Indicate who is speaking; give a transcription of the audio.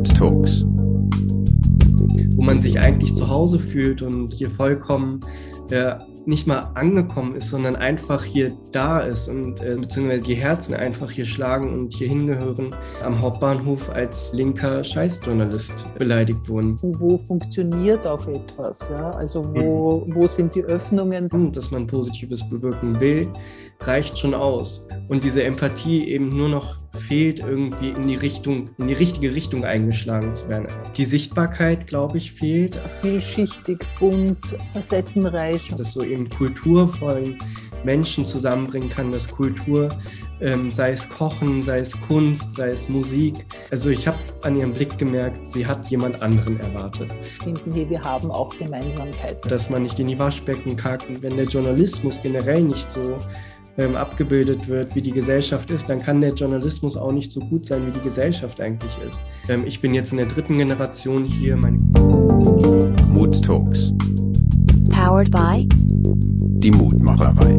Speaker 1: Mood Talks.
Speaker 2: Wo man sich eigentlich zu Hause fühlt und hier vollkommen äh, nicht mal angekommen ist, sondern einfach hier da ist und äh, beziehungsweise die Herzen einfach hier schlagen und hier hingehören, am Hauptbahnhof als linker Scheißjournalist beleidigt wurden.
Speaker 3: Wo funktioniert auch etwas? Ja? Also wo, wo sind die Öffnungen?
Speaker 2: Dass man Positives bewirken will, reicht schon aus. Und diese Empathie eben nur noch fehlt, irgendwie in die Richtung, in die richtige Richtung eingeschlagen zu werden. Die Sichtbarkeit, glaube ich, fehlt.
Speaker 3: Vielschichtig, bunt, facettenreich.
Speaker 2: Dass so eben kulturvollen Menschen zusammenbringen kann, dass Kultur, ähm, sei es Kochen, sei es Kunst, sei es Musik. Also ich habe an ihrem Blick gemerkt, sie hat jemand anderen erwartet.
Speaker 3: Finden wir, wir haben auch Gemeinsamkeiten.
Speaker 2: Dass man nicht in die Waschbecken kackt, wenn der Journalismus generell nicht so ähm, abgebildet wird, wie die Gesellschaft ist, dann kann der Journalismus auch nicht so gut sein, wie die Gesellschaft eigentlich ist. Ähm, ich bin jetzt in der dritten Generation hier.
Speaker 1: Mood Talks.
Speaker 4: Powered by
Speaker 1: Die Mutmacherei.